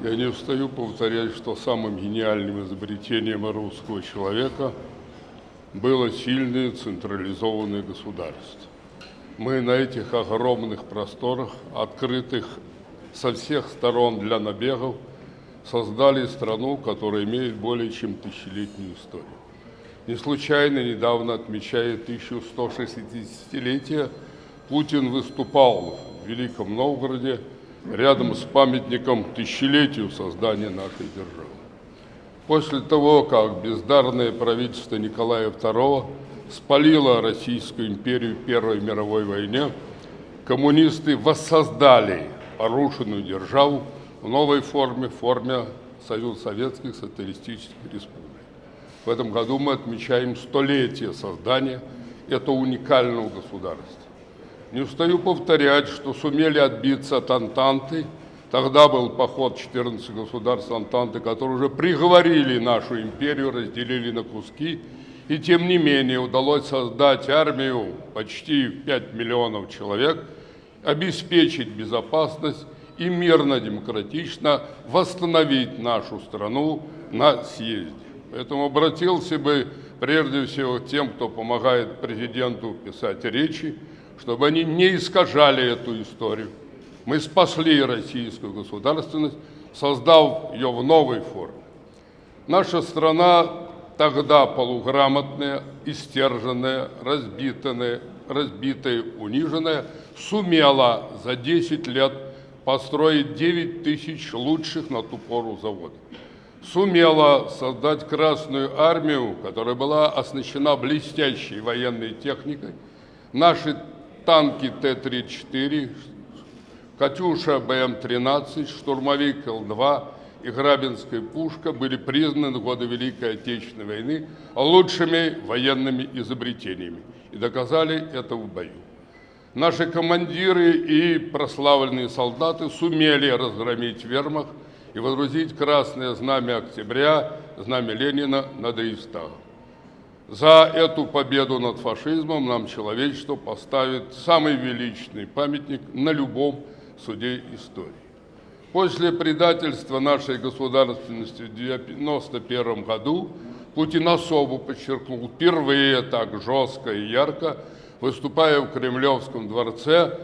Я не устаю повторять, что самым гениальным изобретением русского человека было сильное централизованное государство. Мы на этих огромных просторах, открытых со всех сторон для набегов, создали страну, которая имеет более чем тысячелетнюю историю. Не случайно недавно, отмечая 1160-летие, Путин выступал в Великом Новгороде рядом с памятником тысячелетию создания нашей державы. После того, как бездарное правительство Николая II спалило Российскую империю в Первой мировой войне, коммунисты воссоздали порушенную державу в новой форме, в форме Союз Советских Социалистических Республик. В этом году мы отмечаем столетие создания этого уникального государства. Не устаю повторять, что сумели отбиться от Антанты. Тогда был поход 14 государств Антанты, которые уже приговорили нашу империю, разделили на куски. И тем не менее удалось создать армию почти 5 миллионов человек, обеспечить безопасность и мирно, демократично восстановить нашу страну на съезде. Поэтому обратился бы прежде всего к тем, кто помогает президенту писать речи, чтобы они не искажали эту историю. Мы спасли российскую государственность, создав ее в новой форме. Наша страна тогда полуграмотная, истерженная, разбитая, разбитая, униженная, сумела за 10 лет построить 9 тысяч лучших на ту пору заводов. Сумела создать Красную Армию, которая была оснащена блестящей военной техникой. Наши танки Т-34, «Катюша» БМ-13, штурмовик Л-2 и Грабинская пушка были признаны в годы Великой Отечественной войны лучшими военными изобретениями и доказали это в бою. Наши командиры и прославленные солдаты сумели разгромить вермахт и водрузить красное знамя октября, знамя Ленина над Рейхстагом. За эту победу над фашизмом нам человечество поставит самый величный памятник на любом суде истории. После предательства нашей государственности в 1991 году Путин особо подчеркнул впервые так жестко и ярко, выступая в Кремлевском дворце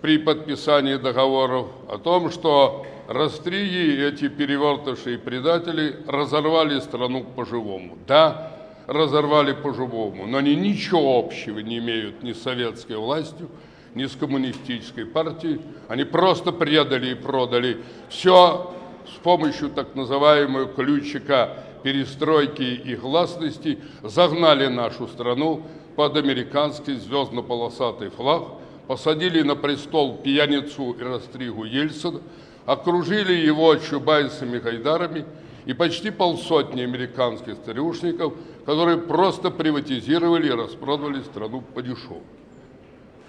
при подписании договоров о том, что растриги, эти перевертыши и предатели разорвали страну по-живому. Да, разорвали по-живому, но они ничего общего не имеют ни с советской властью, ни с коммунистической партией. Они просто предали и продали все с помощью так называемого ключика перестройки и гласности, загнали нашу страну под американский звездно-полосатый флаг, посадили на престол пьяницу и растригу Ельцина, окружили его чубайцами Гайдарами и почти полсотни американских старушников – которые просто приватизировали и распродали страну по дешеву.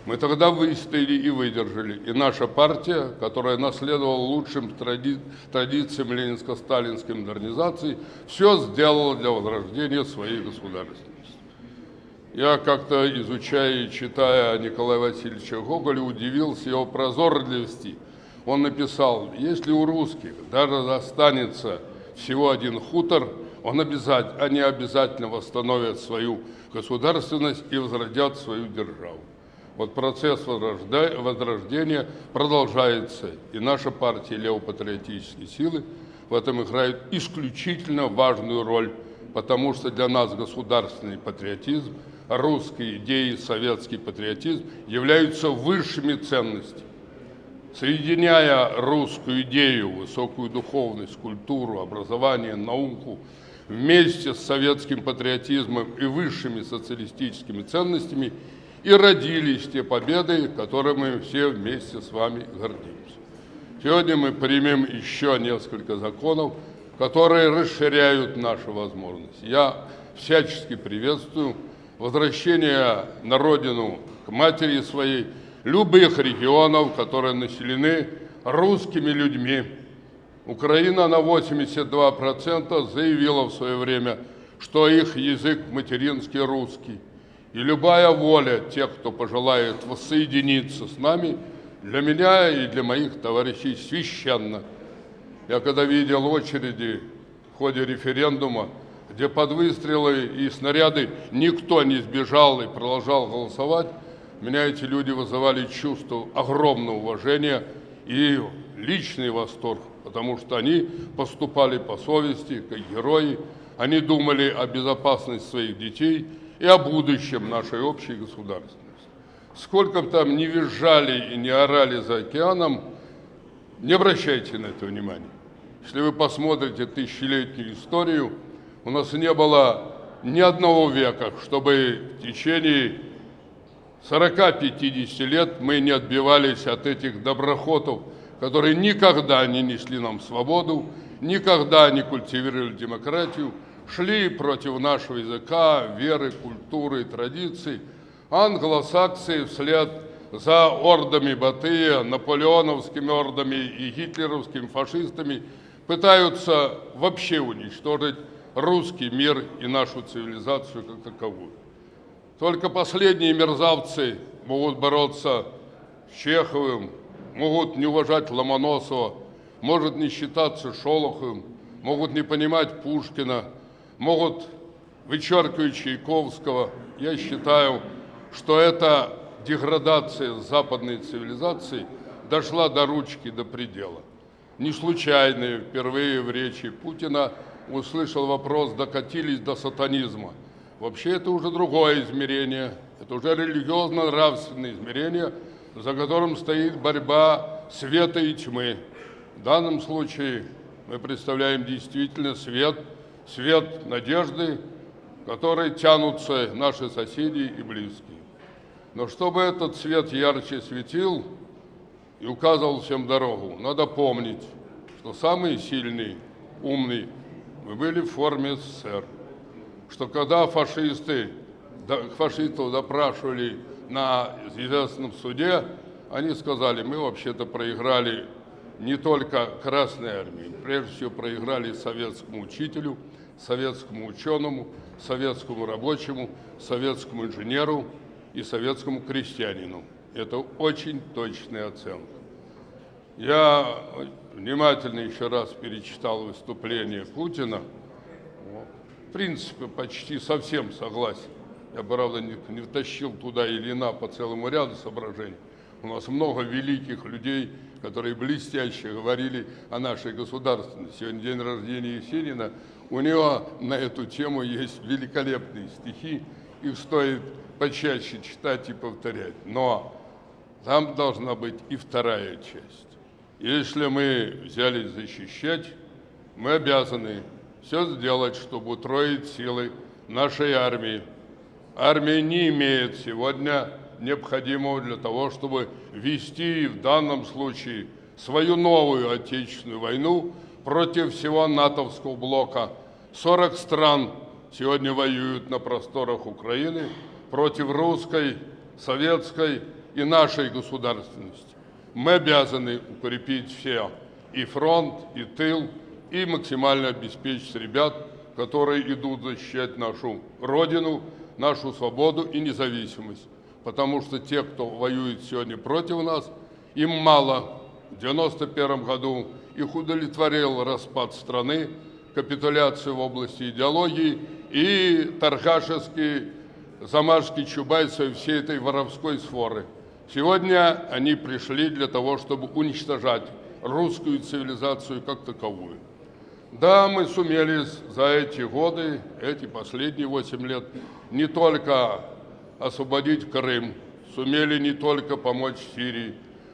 Мы тогда выстояли и выдержали. И наша партия, которая наследовала лучшим тради... традициям ленинско-сталинской модернизации, все сделала для возрождения своей государственности. Я как-то, изучая и читая Николая Васильевича Гоголя, удивился его прозорливости. Он написал, если у русских даже останется всего один хутор – он обязательно, они обязательно восстановят свою государственность и возродят свою державу. Вот процесс возрождения продолжается, и наша партия левопатриотические силы в этом играют исключительно важную роль, потому что для нас государственный патриотизм, русские идеи, советский патриотизм являются высшими ценностями. Соединяя русскую идею, высокую духовность, культуру, образование, науку, вместе с советским патриотизмом и высшими социалистическими ценностями и родились те победы, которыми мы все вместе с вами гордимся. Сегодня мы примем еще несколько законов, которые расширяют наши возможности. Я всячески приветствую возвращение на родину к матери своей любых регионов, которые населены русскими людьми, Украина на 82% заявила в свое время, что их язык материнский русский. И любая воля тех, кто пожелает воссоединиться с нами, для меня и для моих товарищей священна. Я когда видел очереди в ходе референдума, где под выстрелы и снаряды никто не сбежал и продолжал голосовать, меня эти люди вызывали чувство огромного уважения и личный восторг, потому что они поступали по совести, как герои, они думали о безопасности своих детей и о будущем нашей общей государственности. Сколько бы там ни визжали и не орали за океаном, не обращайте на это внимания. Если вы посмотрите тысячелетнюю историю, у нас не было ни одного века, чтобы в течение 40-50 лет мы не отбивались от этих доброхотов, которые никогда не несли нам свободу, никогда не культивировали демократию, шли против нашего языка, веры, культуры, традиций. Англосаксы вслед за ордами Батыя, наполеоновскими ордами и гитлеровскими фашистами пытаются вообще уничтожить русский мир и нашу цивилизацию как таковую. Только последние мерзавцы могут бороться с Чеховым, могут не уважать Ломоносова, может не считаться Шолоховым, могут не понимать Пушкина, могут вычеркивать Чайковского. Я считаю, что эта деградация западной цивилизации дошла до ручки, до предела. Не случайно впервые в речи Путина услышал вопрос, докатились до сатанизма. Вообще это уже другое измерение, это уже религиозно-нравственное измерение, за которым стоит борьба света и тьмы. В данном случае мы представляем действительно свет, свет надежды, который тянутся наши соседи и близкие. Но чтобы этот свет ярче светил и указывал всем дорогу, надо помнить, что самый сильный, умный мы были в форме СССР. Что когда фашисты, фашистов допрашивали на известном суде, они сказали, мы вообще-то проиграли не только Красной Армии, прежде всего проиграли советскому учителю, советскому ученому, советскому рабочему, советскому инженеру и советскому крестьянину. Это очень точная оценка. Я внимательно еще раз перечитал выступление Путина. Принципе, почти совсем согласен. Я, правда, не, не втащил туда Ильина по целому ряду соображений. У нас много великих людей, которые блестяще говорили о нашей государственности. Сегодня день рождения Есенина. У него на эту тему есть великолепные стихи. Их стоит почаще читать и повторять. Но там должна быть и вторая часть. Если мы взялись защищать, мы обязаны все сделать, чтобы утроить силы нашей армии. Армия не имеет сегодня необходимого для того, чтобы вести в данном случае свою новую отечественную войну против всего натовского блока. 40 стран сегодня воюют на просторах Украины против русской, советской и нашей государственности мы обязаны укрепить все и фронт, и тыл, и максимально обеспечить ребят, которые идут защищать нашу Родину, нашу свободу и независимость. Потому что те, кто воюет сегодня против нас, им мало. В 1991 году их удовлетворил распад страны, капитуляцию в области идеологии и торгашеские замашки Чубайса и всей этой воровской сфоры. Сегодня они пришли для того, чтобы уничтожать русскую цивилизацию как таковую. Да, мы сумели за эти годы, эти последние 8 лет, не только освободить Крым, сумели не только помочь Сирии,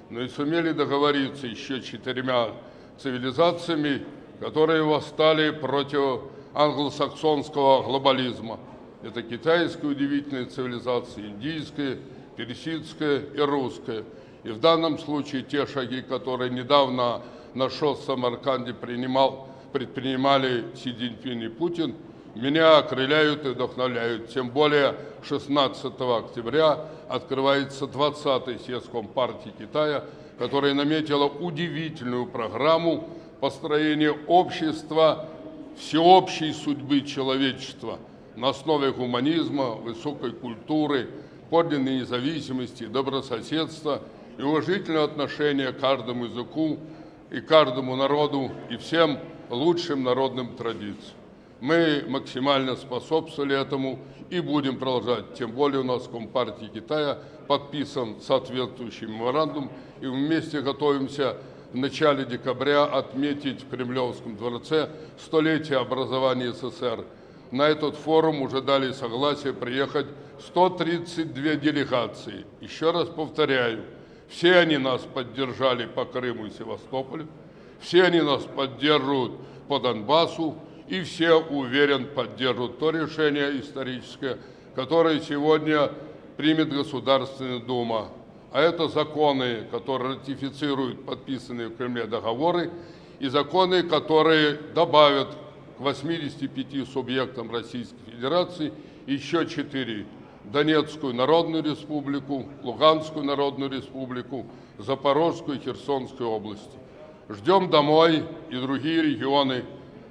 но и сумели договориться еще четырьмя цивилизациями, которые восстали против англосаксонского глобализма. Это китайская удивительная цивилизация, индийская, персидская и русская. И в данном случае те шаги, которые недавно на ШОС в Самарканде принимал, предпринимали Си Цзиньпин и Путин, меня окрыляют и вдохновляют. Тем более 16 октября открывается 20-й съезд Компартии Китая, которая наметила удивительную программу построения общества всеобщей судьбы человечества на основе гуманизма, высокой культуры, подлинной независимости, добрососедства и уважительного отношения к каждому языку, и каждому народу, и всем лучшим народным традициям. Мы максимально способствовали этому и будем продолжать. Тем более у нас в Компартии Китая подписан соответствующий меморандум, и вместе готовимся в начале декабря отметить в Кремлевском дворце столетие образования СССР. На этот форум уже дали согласие приехать 132 делегации. Еще раз повторяю, все они нас поддержали по Крыму и Севастополю, все они нас поддерживают по Донбассу, и все, уверен, поддержат то решение историческое, которое сегодня примет Государственная Дума. А это законы, которые ратифицируют подписанные в Кремле договоры, и законы, которые добавят к 85 субъектам Российской Федерации еще 4 Донецкую Народную Республику, Луганскую Народную Республику, Запорожскую и Херсонскую области. Ждем домой и другие регионы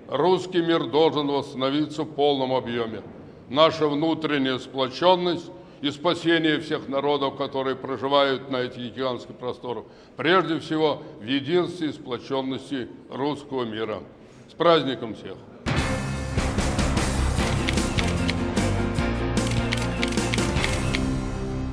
русский мир должен восстановиться в полном объеме. Наша внутренняя сплоченность и спасение всех народов, которые проживают на этих гигантских просторах, прежде всего в единстве и сплоченности русского мира. С праздником всех!